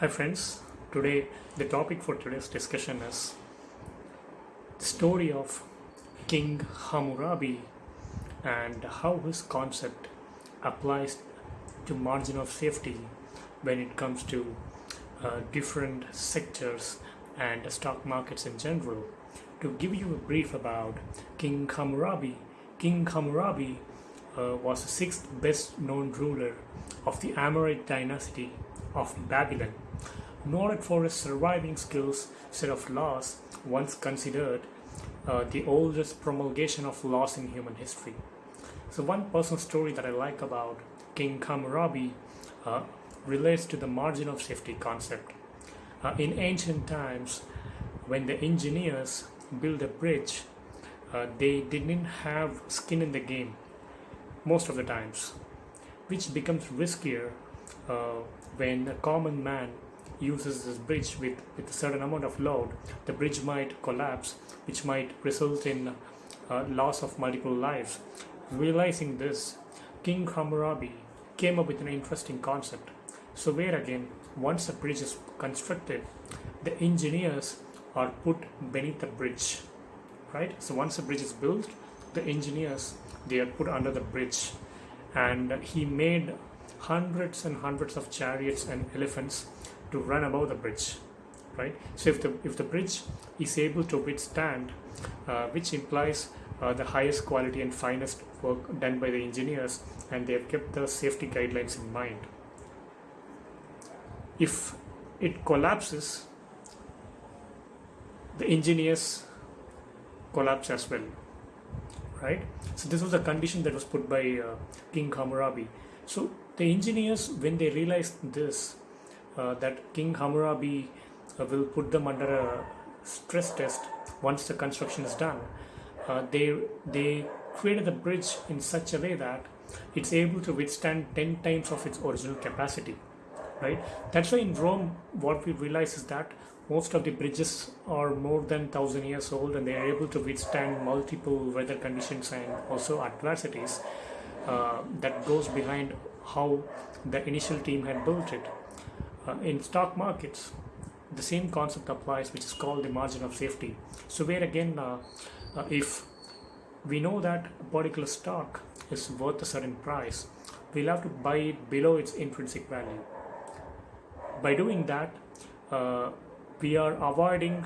Hi friends, today the topic for today's discussion is the story of King Hammurabi and how his concept applies to margin of safety when it comes to uh, different sectors and stock markets in general. To give you a brief about King Hammurabi, King Hammurabi uh, was the sixth best known ruler of the Amorite dynasty of Babylon. Noted for his surviving skills, set of laws, once considered uh, the oldest promulgation of laws in human history. So one personal story that I like about King Hammurabi uh, relates to the margin of safety concept. Uh, in ancient times, when the engineers built a bridge, uh, they didn't have skin in the game most of the times, which becomes riskier uh, when a common man uses this bridge with, with a certain amount of load, the bridge might collapse, which might result in uh, loss of multiple lives. Realizing this, King Hammurabi came up with an interesting concept. So where again, once a bridge is constructed, the engineers are put beneath the bridge, right? So once a bridge is built, the engineers they are put under the bridge, and he made hundreds and hundreds of chariots and elephants to run above the bridge right? So if the if the bridge is able to withstand uh, which implies uh, the highest quality and finest work done by the engineers and they have kept the safety guidelines in mind. If it collapses the engineers collapse as well right? So this was a condition that was put by uh, king hammurabi so the engineers when they realized this uh, that King Hammurabi uh, will put them under a stress test once the construction is done. Uh, they they created the bridge in such a way that it's able to withstand 10 times of its original capacity right that's why in rome what we realize is that most of the bridges are more than 1000 years old and they are able to withstand multiple weather conditions and also adversities uh, that goes behind how the initial team had built it. Uh, in stock markets the same concept applies which is called the margin of safety. So where again uh, uh, if we know that a particular stock is worth a certain price we'll have to buy it below its intrinsic value. By doing that uh, we are avoiding